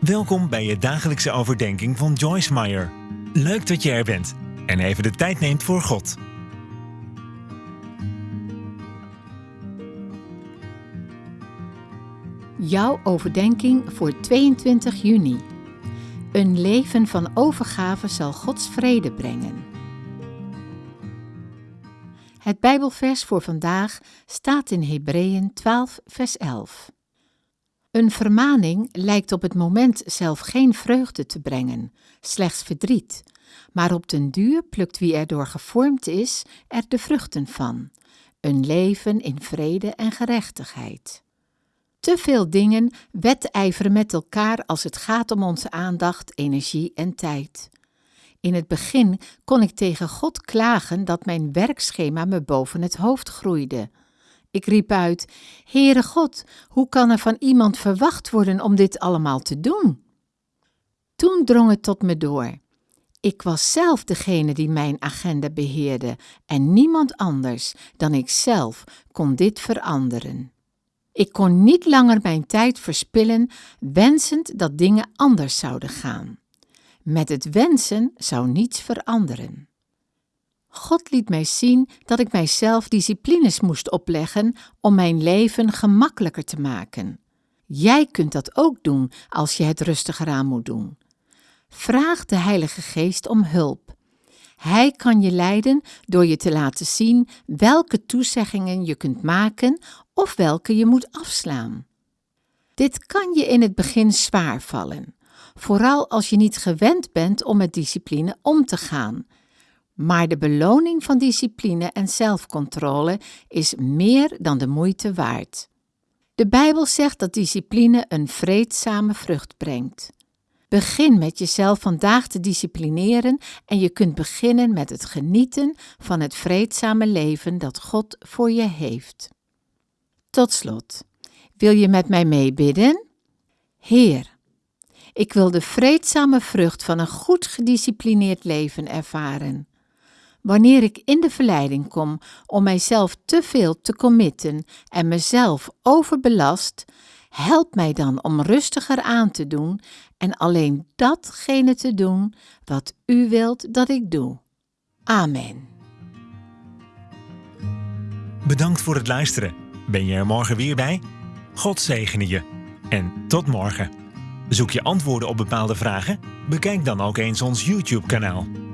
Welkom bij je dagelijkse overdenking van Joyce Meyer. Leuk dat je er bent en even de tijd neemt voor God. Jouw overdenking voor 22 juni. Een leven van overgave zal Gods vrede brengen. Het Bijbelvers voor vandaag staat in Hebreeën 12, vers 11. Een vermaning lijkt op het moment zelf geen vreugde te brengen, slechts verdriet, maar op den duur plukt wie erdoor gevormd is er de vruchten van, een leven in vrede en gerechtigheid. Te veel dingen wedijveren met elkaar als het gaat om onze aandacht, energie en tijd. In het begin kon ik tegen God klagen dat mijn werkschema me boven het hoofd groeide. Ik riep uit: Heere God, hoe kan er van iemand verwacht worden om dit allemaal te doen? Toen drong het tot me door. Ik was zelf degene die mijn agenda beheerde en niemand anders dan ik zelf kon dit veranderen. Ik kon niet langer mijn tijd verspillen wensend dat dingen anders zouden gaan. Met het wensen zou niets veranderen. God liet mij zien dat ik mijzelf disciplines moest opleggen om mijn leven gemakkelijker te maken. Jij kunt dat ook doen als je het rustiger aan moet doen. Vraag de Heilige Geest om hulp. Hij kan je leiden door je te laten zien welke toezeggingen je kunt maken of welke je moet afslaan. Dit kan je in het begin zwaar vallen, vooral als je niet gewend bent om met discipline om te gaan maar de beloning van discipline en zelfcontrole is meer dan de moeite waard. De Bijbel zegt dat discipline een vreedzame vrucht brengt. Begin met jezelf vandaag te disciplineren en je kunt beginnen met het genieten van het vreedzame leven dat God voor je heeft. Tot slot, wil je met mij meebidden? Heer, ik wil de vreedzame vrucht van een goed gedisciplineerd leven ervaren. Wanneer ik in de verleiding kom om mijzelf te veel te committen en mezelf overbelast, help mij dan om rustiger aan te doen en alleen datgene te doen wat U wilt dat ik doe. Amen. Bedankt voor het luisteren. Ben je er morgen weer bij? God zegene je. En tot morgen. Zoek je antwoorden op bepaalde vragen? Bekijk dan ook eens ons YouTube-kanaal.